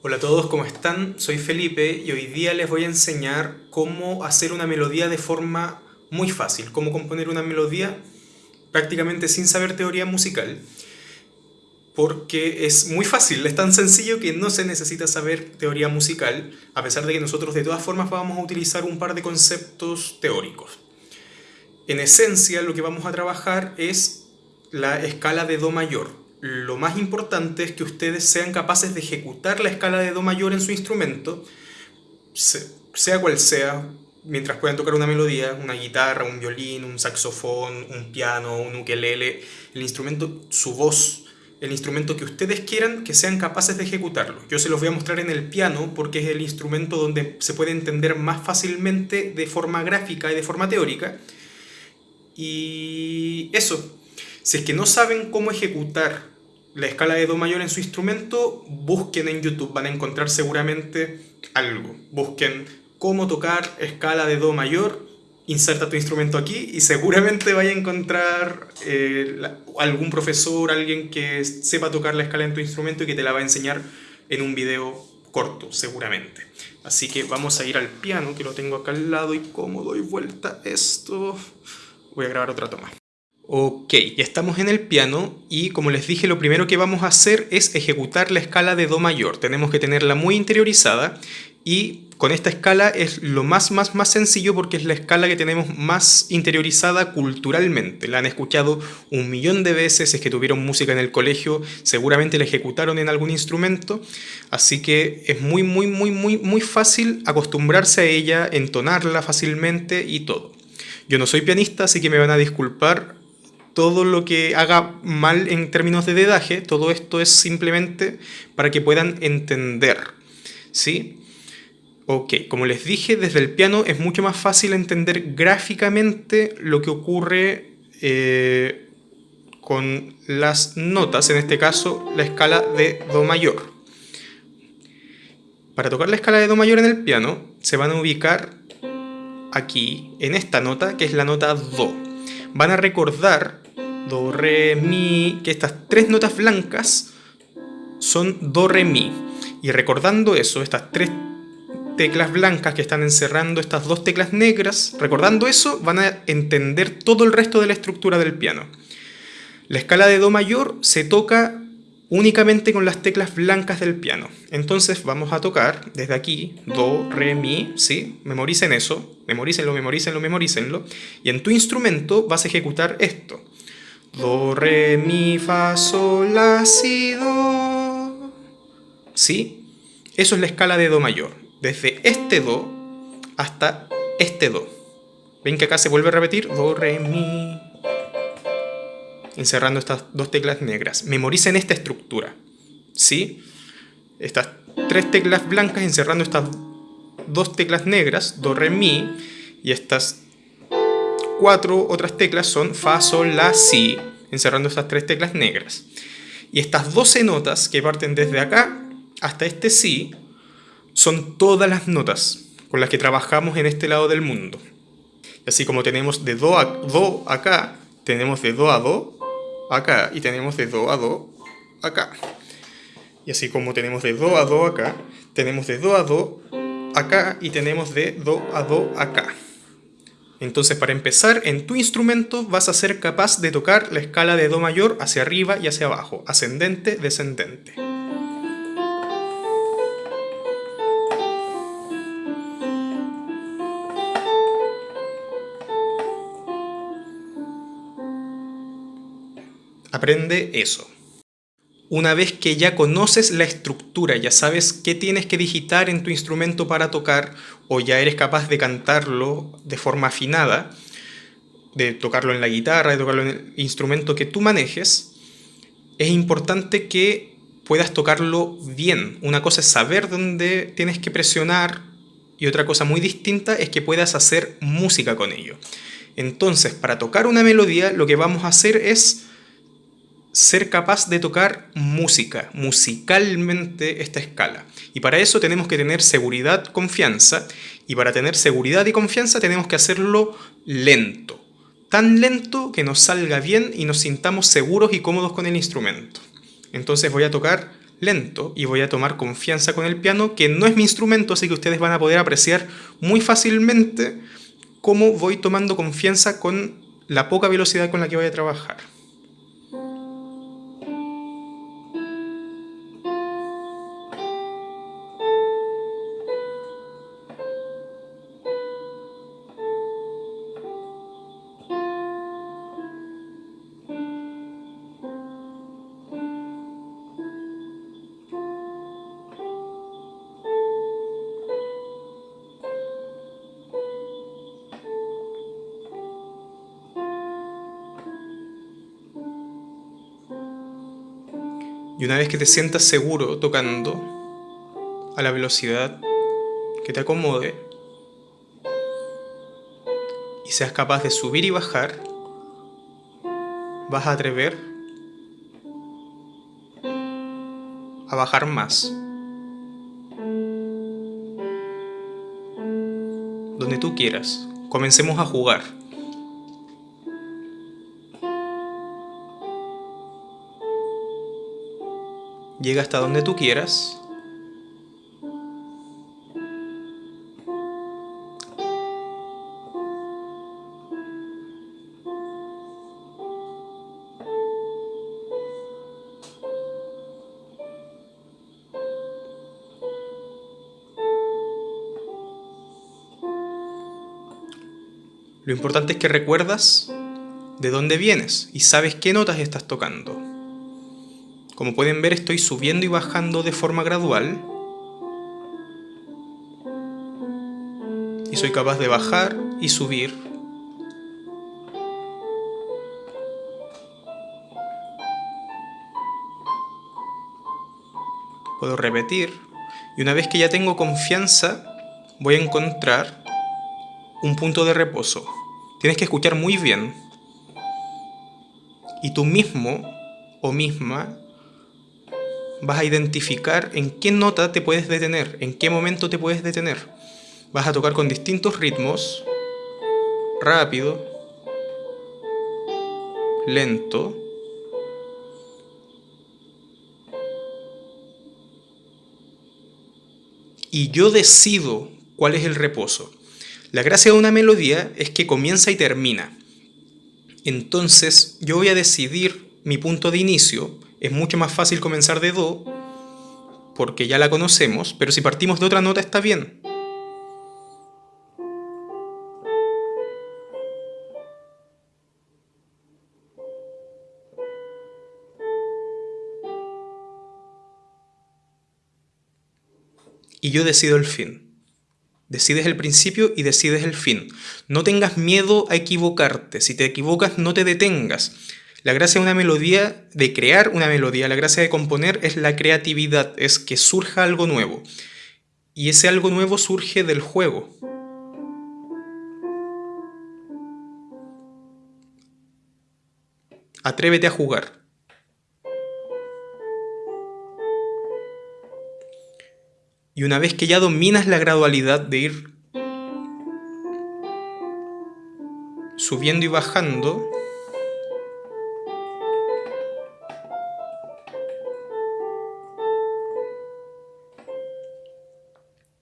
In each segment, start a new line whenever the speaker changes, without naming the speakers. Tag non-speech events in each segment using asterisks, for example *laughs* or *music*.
Hola a todos, ¿cómo están? Soy Felipe y hoy día les voy a enseñar cómo hacer una melodía de forma muy fácil, cómo componer una melodía prácticamente sin saber teoría musical, porque es muy fácil, es tan sencillo que no se necesita saber teoría musical, a pesar de que nosotros de todas formas vamos a utilizar un par de conceptos teóricos. En esencia lo que vamos a trabajar es la escala de Do mayor, lo más importante es que ustedes sean capaces de ejecutar la escala de Do mayor en su instrumento, sea cual sea, mientras puedan tocar una melodía, una guitarra, un violín, un saxofón, un piano, un ukelele, el instrumento, su voz, el instrumento que ustedes quieran, que sean capaces de ejecutarlo. Yo se los voy a mostrar en el piano porque es el instrumento donde se puede entender más fácilmente de forma gráfica y de forma teórica. Y eso, si es que no saben cómo ejecutar la escala de Do mayor en su instrumento, busquen en YouTube, van a encontrar seguramente algo. Busquen cómo tocar escala de Do mayor, inserta tu instrumento aquí y seguramente vaya a encontrar eh, algún profesor, alguien que sepa tocar la escala en tu instrumento y que te la va a enseñar en un video corto, seguramente. Así que vamos a ir al piano, que lo tengo acá al lado, y cómo doy vuelta esto... Voy a grabar otra toma. Ok, ya estamos en el piano y como les dije lo primero que vamos a hacer es ejecutar la escala de Do mayor. Tenemos que tenerla muy interiorizada y con esta escala es lo más más más sencillo porque es la escala que tenemos más interiorizada culturalmente. La han escuchado un millón de veces, es que tuvieron música en el colegio, seguramente la ejecutaron en algún instrumento, así que es muy muy muy muy muy fácil acostumbrarse a ella, entonarla fácilmente y todo. Yo no soy pianista, así que me van a disculpar todo lo que haga mal en términos de dedaje, todo esto es simplemente para que puedan entender, ¿sí? Ok, como les dije, desde el piano es mucho más fácil entender gráficamente lo que ocurre eh, con las notas, en este caso la escala de Do mayor. Para tocar la escala de Do mayor en el piano, se van a ubicar aquí, en esta nota, que es la nota Do. Van a recordar do, re, mi, que estas tres notas blancas son do, re, mi. Y recordando eso, estas tres teclas blancas que están encerrando estas dos teclas negras, recordando eso, van a entender todo el resto de la estructura del piano. La escala de do mayor se toca únicamente con las teclas blancas del piano. Entonces vamos a tocar desde aquí, do, re, mi, ¿sí? Memoricen eso, memorícenlo, memorícenlo, memorícenlo. Y en tu instrumento vas a ejecutar esto. Do, re, mi, fa, sol, la, si, do. ¿Sí? Eso es la escala de do mayor. Desde este do hasta este do. ¿Ven que acá se vuelve a repetir? Do, re, mi. Encerrando estas dos teclas negras. Memoricen esta estructura. ¿Sí? Estas tres teclas blancas encerrando estas dos teclas negras, do, re, mi. Y estas cuatro otras teclas son Fa, Sol, La, Si, encerrando estas tres teclas negras. Y estas 12 notas que parten desde acá hasta este Si son todas las notas con las que trabajamos en este lado del mundo. Así como tenemos de Do a Do acá, tenemos de Do a Do acá y tenemos de Do a Do acá. Y así como tenemos de Do a Do acá, tenemos de Do a Do acá y tenemos de Do a Do acá. Entonces para empezar, en tu instrumento vas a ser capaz de tocar la escala de Do mayor hacia arriba y hacia abajo, ascendente, descendente. Aprende eso. Una vez que ya conoces la estructura, ya sabes qué tienes que digitar en tu instrumento para tocar, o ya eres capaz de cantarlo de forma afinada, de tocarlo en la guitarra, de tocarlo en el instrumento que tú manejes, es importante que puedas tocarlo bien. Una cosa es saber dónde tienes que presionar y otra cosa muy distinta es que puedas hacer música con ello. Entonces, para tocar una melodía, lo que vamos a hacer es ser capaz de tocar música, musicalmente esta escala. Y para eso tenemos que tener seguridad, confianza, y para tener seguridad y confianza tenemos que hacerlo lento. Tan lento que nos salga bien y nos sintamos seguros y cómodos con el instrumento. Entonces voy a tocar lento y voy a tomar confianza con el piano, que no es mi instrumento, así que ustedes van a poder apreciar muy fácilmente cómo voy tomando confianza con la poca velocidad con la que voy a trabajar. Y una vez que te sientas seguro tocando a la velocidad que te acomode y seas capaz de subir y bajar, vas a atrever a bajar más. Donde tú quieras. Comencemos a jugar. Llega hasta donde tú quieras. Lo importante es que recuerdas de dónde vienes y sabes qué notas estás tocando. Como pueden ver estoy subiendo y bajando de forma gradual. Y soy capaz de bajar y subir. Puedo repetir. Y una vez que ya tengo confianza, voy a encontrar un punto de reposo. Tienes que escuchar muy bien. Y tú mismo o misma vas a identificar en qué nota te puedes detener, en qué momento te puedes detener. Vas a tocar con distintos ritmos, rápido, lento, y yo decido cuál es el reposo. La gracia de una melodía es que comienza y termina. Entonces yo voy a decidir mi punto de inicio, es mucho más fácil comenzar de Do, porque ya la conocemos, pero si partimos de otra nota está bien. Y yo decido el fin. Decides el principio y decides el fin. No tengas miedo a equivocarte. Si te equivocas, no te detengas. La gracia de una melodía, de crear una melodía, la gracia de componer es la creatividad, es que surja algo nuevo. Y ese algo nuevo surge del juego. Atrévete a jugar. Y una vez que ya dominas la gradualidad de ir subiendo y bajando,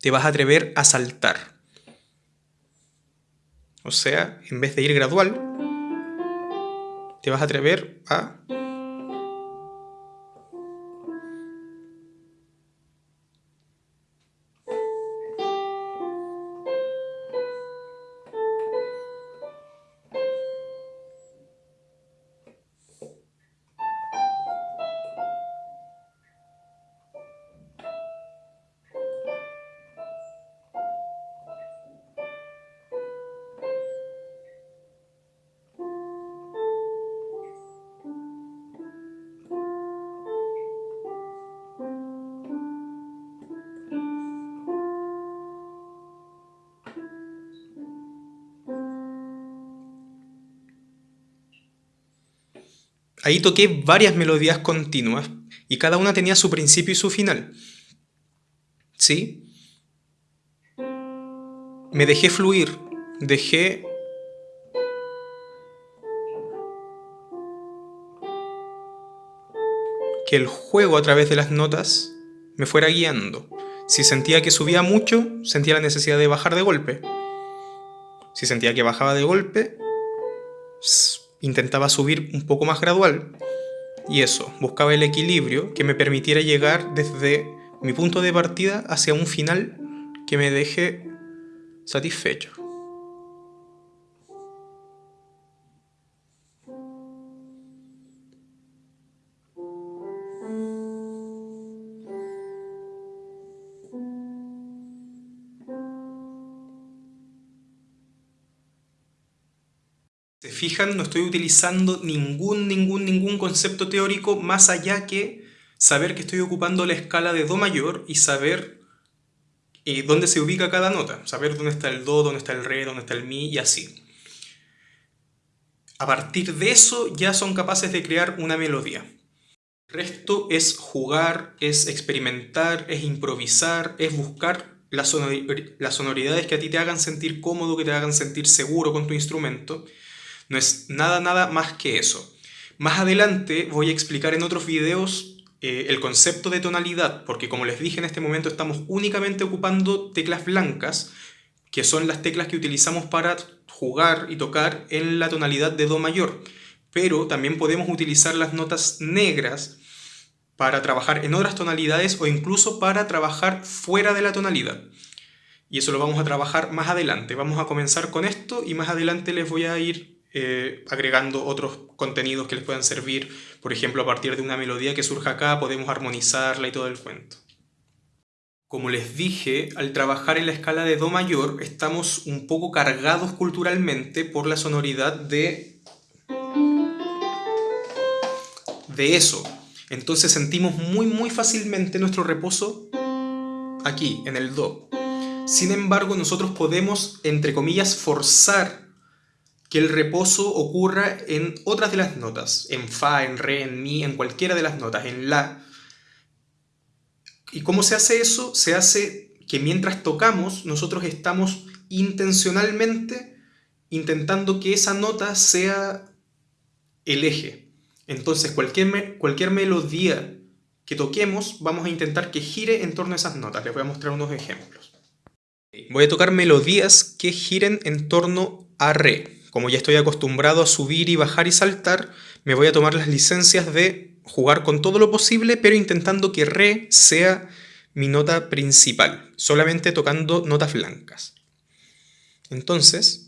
te vas a atrever a saltar. O sea, en vez de ir gradual, te vas a atrever a Ahí toqué varias melodías continuas y cada una tenía su principio y su final. ¿Sí? Me dejé fluir, dejé que el juego a través de las notas me fuera guiando. Si sentía que subía mucho, sentía la necesidad de bajar de golpe. Si sentía que bajaba de golpe, intentaba subir un poco más gradual. Y eso, buscaba el equilibrio que me permitiera llegar desde mi punto de partida hacia un final que me deje satisfecho. Fijan, no estoy utilizando ningún, ningún, ningún concepto teórico más allá que saber que estoy ocupando la escala de Do mayor y saber eh, dónde se ubica cada nota. Saber dónde está el Do, dónde está el Re, dónde está el Mi y así. A partir de eso ya son capaces de crear una melodía. El resto es jugar, es experimentar, es improvisar, es buscar las, sonoridades que a ti te hagan sentir cómodo, que te hagan sentir seguro con tu instrumento no es nada, nada más que eso. Más adelante voy a explicar en otros videos eh, el concepto de tonalidad, porque como les dije en este momento estamos únicamente ocupando teclas blancas, que son las teclas que utilizamos para jugar y tocar en la tonalidad de Do mayor. Pero también podemos utilizar las notas negras para trabajar en otras tonalidades o incluso para trabajar fuera de la tonalidad. Y eso lo vamos a trabajar más adelante. Vamos a comenzar con esto y más adelante les voy a ir eh, agregando otros contenidos que les puedan servir. Por ejemplo, a partir de una melodía que surja acá, podemos armonizarla y todo el cuento. Como les dije, al trabajar en la escala de Do mayor, estamos un poco cargados culturalmente por la sonoridad de... de eso. Entonces sentimos muy muy fácilmente nuestro reposo aquí, en el Do. Sin embargo, nosotros podemos, entre comillas, forzar que el reposo ocurra en otras de las notas, en Fa, en Re, en Mi, en cualquiera de las notas, en La. ¿Y cómo se hace eso? Se hace que mientras tocamos, nosotros estamos intencionalmente intentando que esa nota sea el eje. Entonces cualquier, cualquier melodía que toquemos, vamos a intentar que gire en torno a esas notas. Les voy a mostrar unos ejemplos. Voy a tocar melodías que giren en torno a Re. Como ya estoy acostumbrado a subir y bajar y saltar, me voy a tomar las licencias de jugar con todo lo posible, pero intentando que Re sea mi nota principal, solamente tocando notas blancas. Entonces,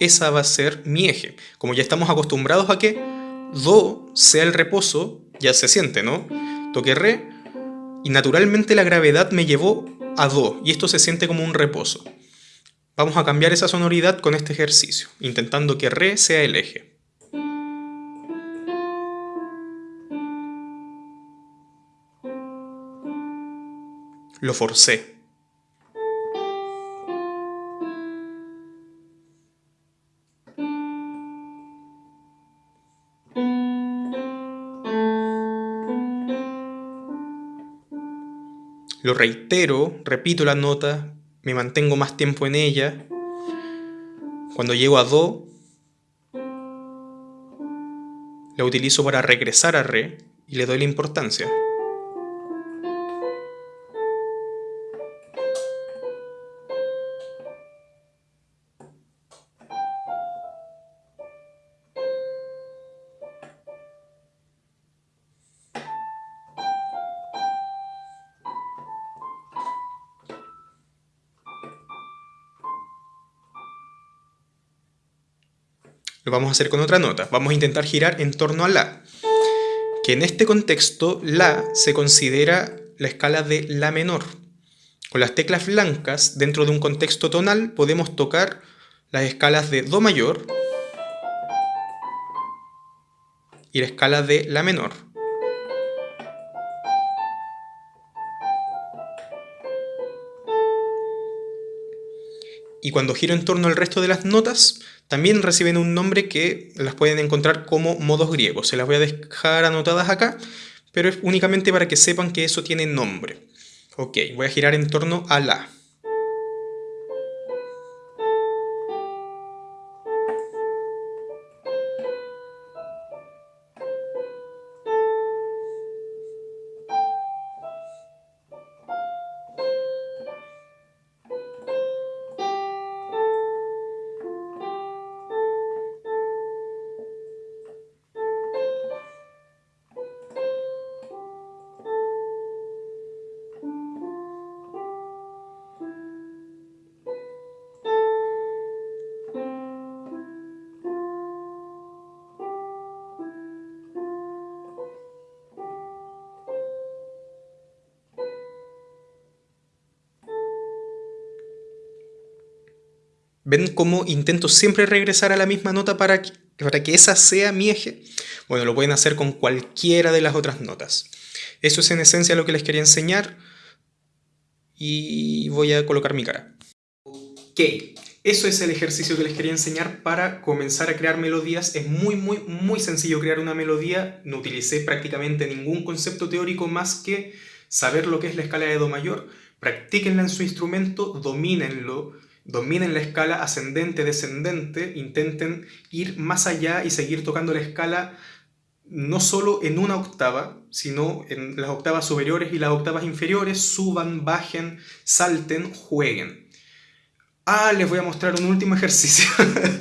esa va a ser mi eje. Como ya estamos acostumbrados a que Do sea el reposo, ya se siente, ¿no? Toqué Re y naturalmente la gravedad me llevó a Do, y esto se siente como un reposo. Vamos a cambiar esa sonoridad con este ejercicio, intentando que Re sea el eje. Lo forcé. Lo reitero, repito la nota, me mantengo más tiempo en ella. Cuando llego a Do, la utilizo para regresar a Re y le doy la importancia. Lo vamos a hacer con otra nota. Vamos a intentar girar en torno a La. Que en este contexto, La se considera la escala de La menor. Con las teclas blancas, dentro de un contexto tonal, podemos tocar las escalas de Do mayor y la escala de La menor. Y cuando giro en torno al resto de las notas, también reciben un nombre que las pueden encontrar como modos griegos. Se las voy a dejar anotadas acá, pero es únicamente para que sepan que eso tiene nombre. Ok, voy a girar en torno a La. ¿Ven cómo intento siempre regresar a la misma nota para que, para que esa sea mi eje? Bueno, lo pueden hacer con cualquiera de las otras notas. Eso es en esencia lo que les quería enseñar y voy a colocar mi cara. Ok, eso es el ejercicio que les quería enseñar para comenzar a crear melodías. Es muy, muy, muy sencillo crear una melodía. No utilicé prácticamente ningún concepto teórico más que saber lo que es la escala de Do mayor. Practíquenla en su instrumento, domínenlo, dominen la escala ascendente, descendente, intenten ir más allá y seguir tocando la escala no solo en una octava, sino en las octavas superiores y las octavas inferiores, suban, bajen, salten, jueguen. Ah, les voy a mostrar un último ejercicio. *laughs*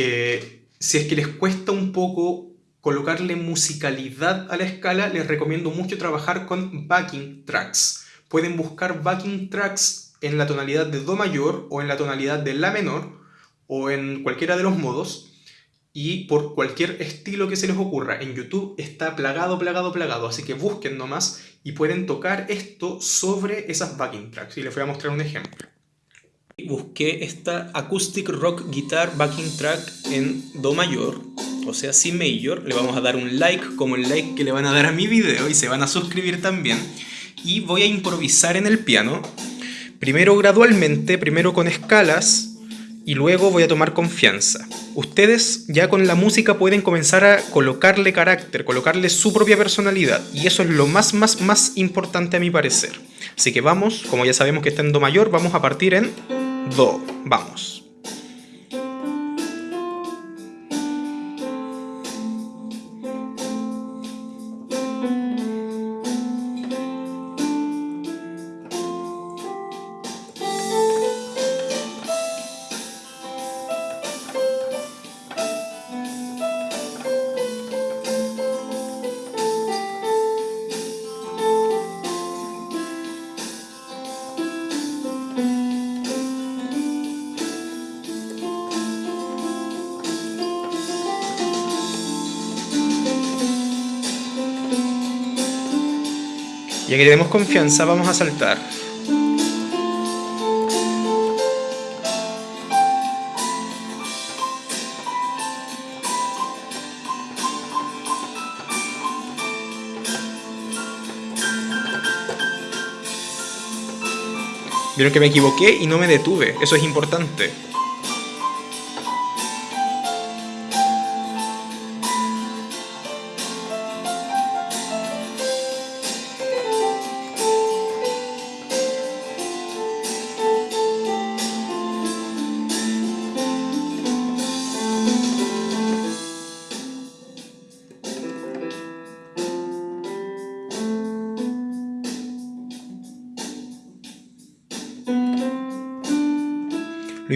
Eh, si es que les cuesta un poco colocarle musicalidad a la escala, les recomiendo mucho trabajar con backing tracks. Pueden buscar backing tracks en la tonalidad de Do mayor o en la tonalidad de La menor o en cualquiera de los modos y por cualquier estilo que se les ocurra. En YouTube está plagado, plagado, plagado, así que busquen nomás y pueden tocar esto sobre esas backing tracks. Y les voy a mostrar un ejemplo. Busqué esta Acoustic Rock Guitar Backing Track en Do mayor, o sea, Si mayor. Le vamos a dar un like como el like que le van a dar a mi video y se van a suscribir también. Y voy a improvisar en el piano, primero gradualmente, primero con escalas, y luego voy a tomar confianza. Ustedes ya con la música pueden comenzar a colocarle carácter, colocarle su propia personalidad y eso es lo más, más, más importante a mi parecer. Así que vamos, como ya sabemos que está en Do mayor, vamos a partir en Do. Vamos. Ya que tenemos confianza, vamos a saltar. Vieron que me equivoqué y no me detuve. Eso es importante.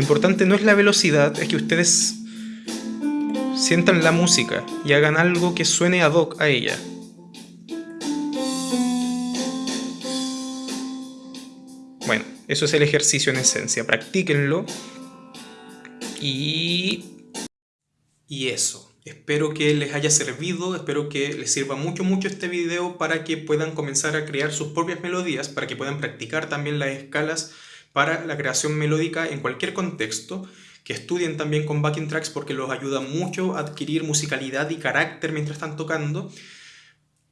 Importante no es la velocidad, es que ustedes sientan la música y hagan algo que suene ad hoc a ella. Bueno, eso es el ejercicio en esencia. Practíquenlo. Y... Y eso. Espero que les haya servido, espero que les sirva mucho mucho este video para que puedan comenzar a crear sus propias melodías, para que puedan practicar también las escalas para la creación melódica en cualquier contexto, que estudien también con backing tracks porque los ayuda mucho a adquirir musicalidad y carácter mientras están tocando.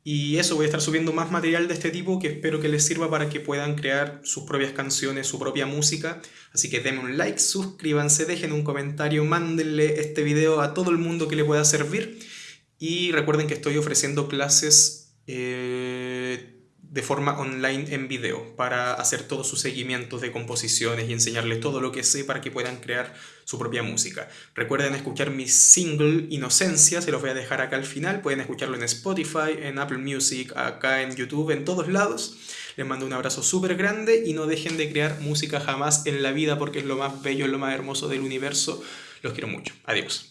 Y eso, voy a estar subiendo más material de este tipo que espero que les sirva para que puedan crear sus propias canciones, su propia música. Así que denme un like, suscríbanse, dejen un comentario, mándenle este video a todo el mundo que le pueda servir. Y recuerden que estoy ofreciendo clases... Eh, de forma online en video para hacer todos sus seguimientos de composiciones y enseñarles todo lo que sé para que puedan crear su propia música. Recuerden escuchar mi single Inocencia, se los voy a dejar acá al final, pueden escucharlo en Spotify, en Apple Music, acá en YouTube, en todos lados. Les mando un abrazo súper grande y no dejen de crear música jamás en la vida porque es lo más bello, es lo más hermoso del universo. Los quiero mucho. Adiós.